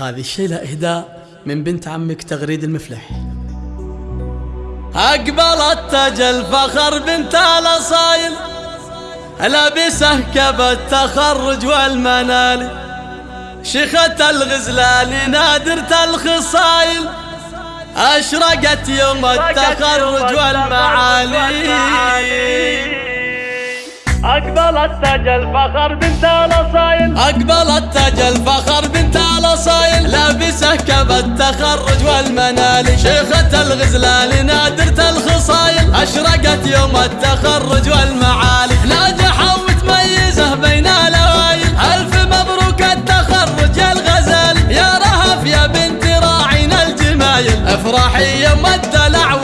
هذا الشيء له إهداء من بنت عمك تغريد المفلح. أقبلت تج الفخر بنت الأصايل. لابسه كب التخرج والمنالي شيخة الغزلان نادرة الخصايل. أشرقت يوم التخرج والمعالي. أقبلت تج الفخر بنت الأصايل. أقبلت تج الفخر التخرج والمنال. شيخة الغزلان نادرة الخصايل. أشرقت يوم التخرج والمعالي. ناجحة ومتميزة بين الأوائل. ألف مبروك التخرج يا الغزال يا رهف يا بنت راعينا الجمايل. افرحي يوم الدلع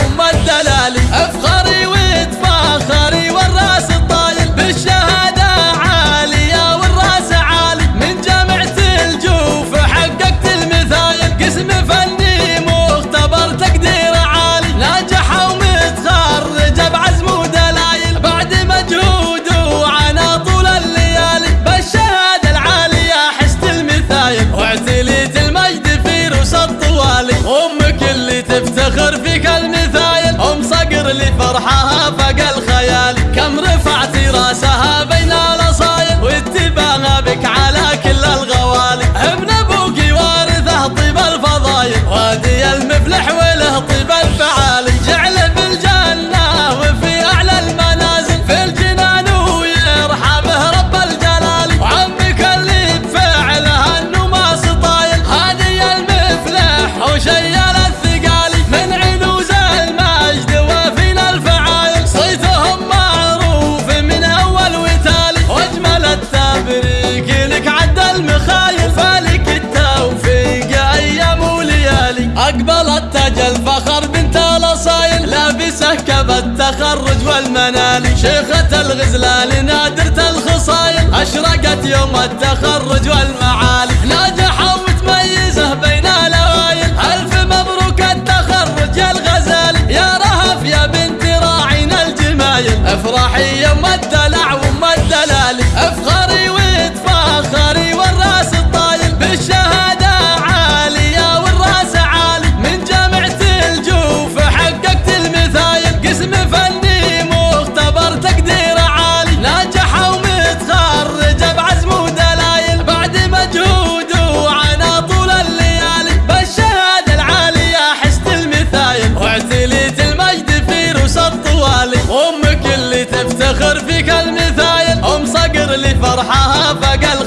افتخر فيك المثايل أم صقر لفرحها فقل الخيال كم رفعتي رأسها بي أقبلت تاج الفخر بنت الأصايل. لابسه كب التخرج والمنالي شيخة الغزلان نادرة الخصايل. أشرقت يوم التخرج والمعالي. الصحافة قلب